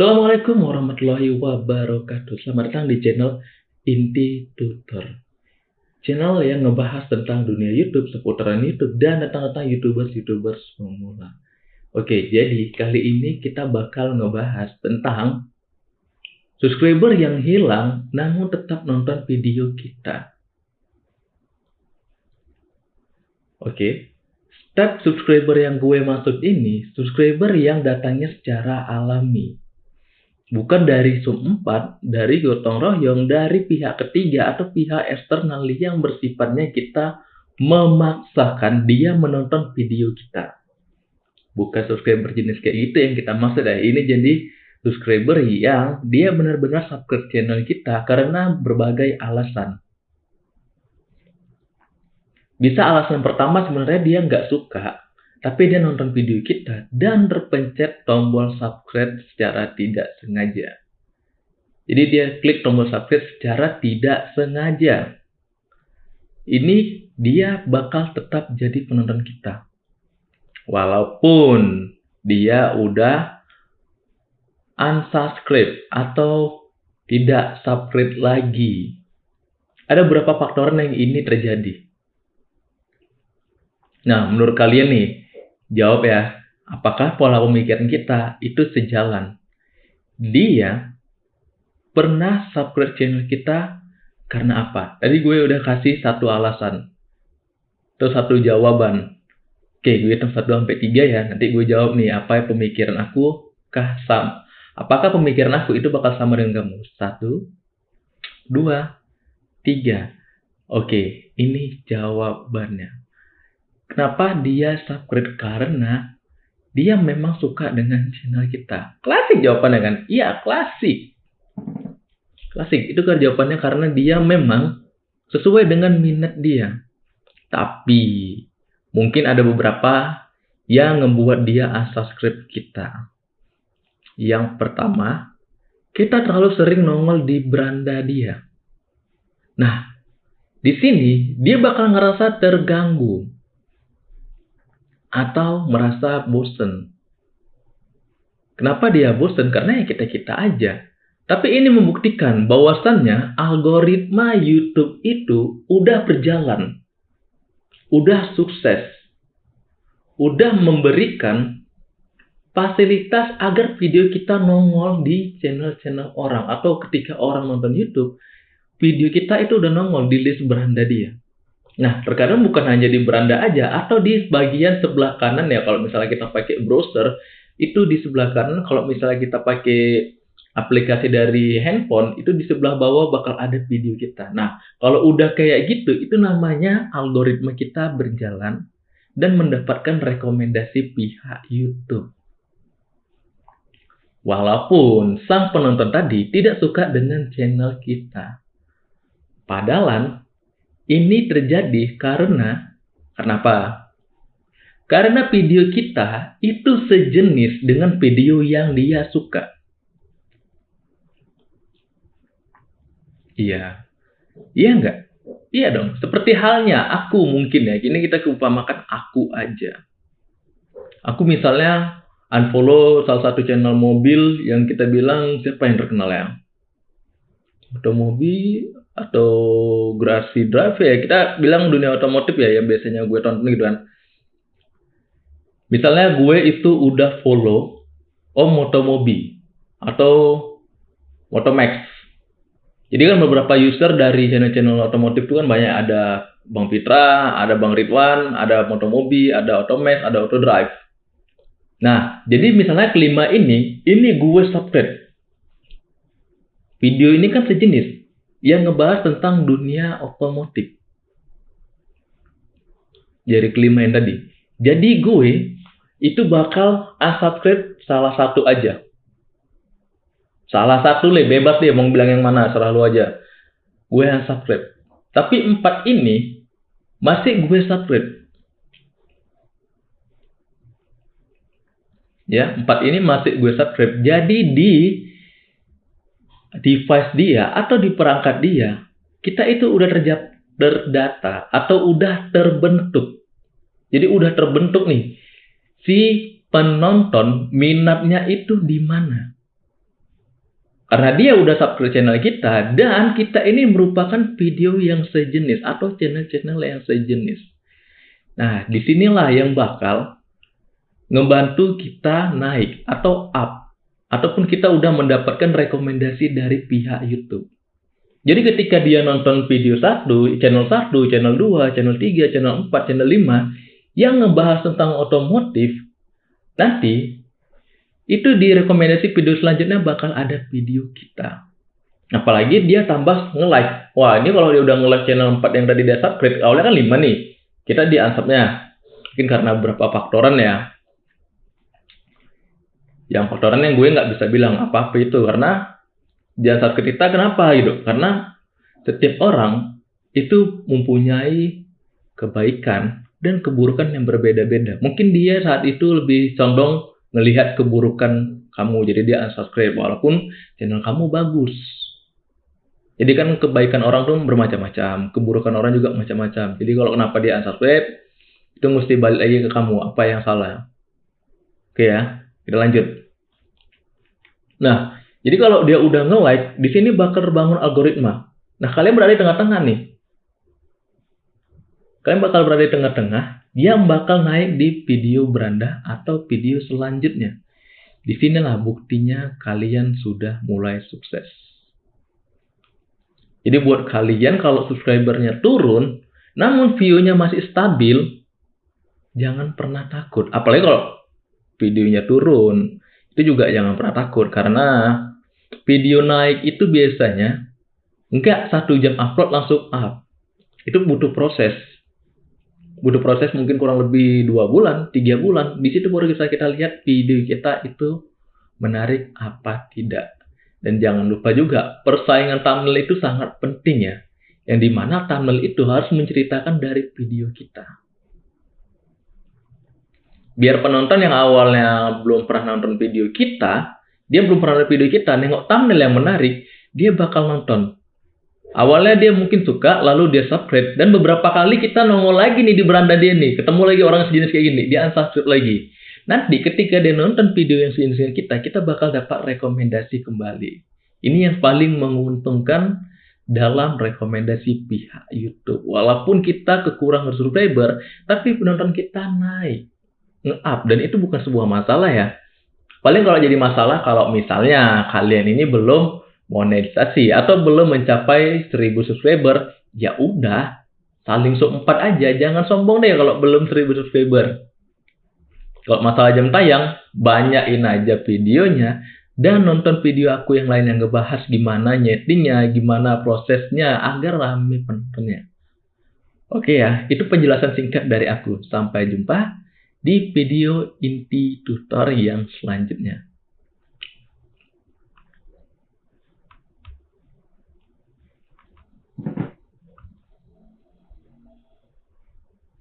Assalamualaikum warahmatullahi wabarakatuh. Selamat datang di channel Inti Tutor. Channel yang ngebahas tentang dunia YouTube, seputaran YouTube, dan tentang-tentang YouTubers-YouTubers pemula. Oke, jadi kali ini kita bakal ngebahas tentang subscriber yang hilang namun tetap nonton video kita. Oke, step subscriber yang gue maksud ini, subscriber yang datangnya secara alami bukan dari sum 4, dari gotong royong, dari pihak ketiga atau pihak eksternal yang bersifatnya kita memaksakan dia menonton video kita. Bukan subscriber jenis kayak gitu yang kita maksud ya. Ini jadi subscriber yang dia benar-benar subscribe channel kita karena berbagai alasan. Bisa alasan pertama sebenarnya dia nggak suka tapi dia nonton video kita dan terpencet tombol subscribe secara tidak sengaja. Jadi dia klik tombol subscribe secara tidak sengaja. Ini dia bakal tetap jadi penonton kita. Walaupun dia udah unsubscribe atau tidak subscribe lagi. Ada beberapa faktor yang ini terjadi. Nah, menurut kalian nih, Jawab ya, apakah pola pemikiran kita itu sejalan? Dia pernah subscribe channel kita karena apa? Tadi gue udah kasih satu alasan. Terus satu jawaban. Oke, gue hitung 1 sampai 3 ya. Nanti gue jawab nih, apa pemikiran aku kah sama? Apakah pemikiran aku itu bakal sama dengan kamu? Satu, dua, tiga. Oke, ini jawabannya. Kenapa dia subscribe? Karena dia memang suka dengan channel kita. Klasik jawabannya kan? Iya, klasik. Klasik. Itu kan jawabannya karena dia memang sesuai dengan minat dia. Tapi mungkin ada beberapa yang membuat dia unsubscribe kita. Yang pertama, kita terlalu sering nongol di beranda dia. Nah, di sini dia bakal ngerasa terganggu atau merasa bosen. Kenapa dia bosen? Karena ya kita-kita aja. Tapi ini membuktikan bahwasannya algoritma YouTube itu udah berjalan. Udah sukses. Udah memberikan fasilitas agar video kita nongol di channel-channel orang. Atau ketika orang nonton YouTube, video kita itu udah nongol di list beranda dia. Nah, terkadang bukan hanya di beranda aja atau di bagian sebelah kanan ya kalau misalnya kita pakai browser itu di sebelah kanan kalau misalnya kita pakai aplikasi dari handphone itu di sebelah bawah bakal ada video kita. Nah, kalau udah kayak gitu itu namanya algoritma kita berjalan dan mendapatkan rekomendasi pihak YouTube. Walaupun sang penonton tadi tidak suka dengan channel kita. Padahal ini terjadi karena kenapa? Karena video kita itu sejenis dengan video yang dia suka. Iya. Iya enggak? Iya dong. Seperti halnya aku mungkin ya. Ini kita keumpamakan aku aja. Aku misalnya unfollow salah satu channel mobil yang kita bilang siapa yang terkenal ya? Otomobil atau Grasi Drive ya kita bilang dunia otomotif ya yang biasanya gue tonton gitu kan misalnya gue itu udah follow Om Motomobi atau Motomax jadi kan beberapa user dari channel-channel otomotif itu kan banyak ada Bang Fitra, ada Bang Ridwan, ada Motomobi, ada Otomax, ada Autodrive. Nah, jadi misalnya kelima ini, ini gue subscribe. Video ini kan sejenis yang ngebahas tentang dunia otomotif. Jadi kelima yang tadi. Jadi gue itu bakal unsubscribe salah satu aja. Salah satu le, bebas deh mau bilang yang mana, selalu aja. Gue unsubscribe. Tapi empat ini masih gue subscribe. Ya, empat ini masih gue subscribe. Jadi di device dia atau di perangkat dia, kita itu udah terdata atau udah terbentuk. Jadi udah terbentuk nih si penonton minatnya itu di mana. Karena dia udah subscribe channel kita dan kita ini merupakan video yang sejenis atau channel-channel yang sejenis. Nah, di sinilah yang bakal ngebantu kita naik atau up. Ataupun kita udah mendapatkan rekomendasi dari pihak YouTube. Jadi ketika dia nonton video satu, channel 1, channel 2, channel 3, channel 4, channel 5 yang ngebahas tentang otomotif, nanti itu di rekomendasi video selanjutnya bakal ada video kita. Apalagi dia tambah nge-like. Wah, ini kalau dia udah nge-like channel 4 yang tadi dia subscribe, awalnya kan 5 nih. Kita di ansapnya. Mungkin karena beberapa faktoran ya. Yang faktoran yang gue nggak bisa bilang apa-apa itu. Karena di ansap kita kenapa gitu? Karena setiap orang itu mempunyai kebaikan dan keburukan yang berbeda-beda. Mungkin dia saat itu lebih condong melihat keburukan kamu jadi dia unsubscribe walaupun channel kamu bagus jadi kan kebaikan orang tuh bermacam-macam keburukan orang juga macam-macam jadi kalau kenapa dia unsubscribe itu mesti balik lagi ke kamu apa yang salah oke ya kita lanjut nah jadi kalau dia udah nge-like di sini bakal terbangun algoritma nah kalian berada di tengah-tengah nih kalian bakal berada di tengah-tengah yang bakal naik di video beranda atau video selanjutnya. Di sinilah buktinya kalian sudah mulai sukses. Jadi buat kalian kalau subscribernya turun, namun view-nya masih stabil, jangan pernah takut. Apalagi kalau videonya turun, itu juga jangan pernah takut karena video naik itu biasanya enggak satu jam upload langsung up. Itu butuh proses butuh proses mungkin kurang lebih dua bulan, tiga bulan. Di situ baru bisa kita lihat video kita itu menarik apa tidak. Dan jangan lupa juga persaingan thumbnail itu sangat penting ya. Yang di mana thumbnail itu harus menceritakan dari video kita. Biar penonton yang awalnya belum pernah nonton video kita, dia belum pernah nonton video kita, nengok thumbnail yang menarik, dia bakal nonton. Awalnya dia mungkin suka, lalu dia subscribe. Dan beberapa kali kita nongol lagi nih di beranda dia nih. Ketemu lagi orang sejenis kayak gini. Dia unsubscribe lagi. Nanti ketika dia nonton video yang sejenis kita, kita bakal dapat rekomendasi kembali. Ini yang paling menguntungkan dalam rekomendasi pihak YouTube. Walaupun kita kekurangan subscriber, tapi penonton kita naik. Nge-up. Dan itu bukan sebuah masalah ya. Paling kalau jadi masalah kalau misalnya kalian ini belum monetisasi atau belum mencapai 1000 subscriber, ya udah saling sok empat aja, jangan sombong deh kalau belum 1000 subscriber. Kalau masalah jam tayang, banyakin aja videonya dan nonton video aku yang lain yang ngebahas gimana nyetingnya, gimana prosesnya agar rame penontonnya. Oke ya, itu penjelasan singkat dari aku. Sampai jumpa di video inti tutor yang selanjutnya.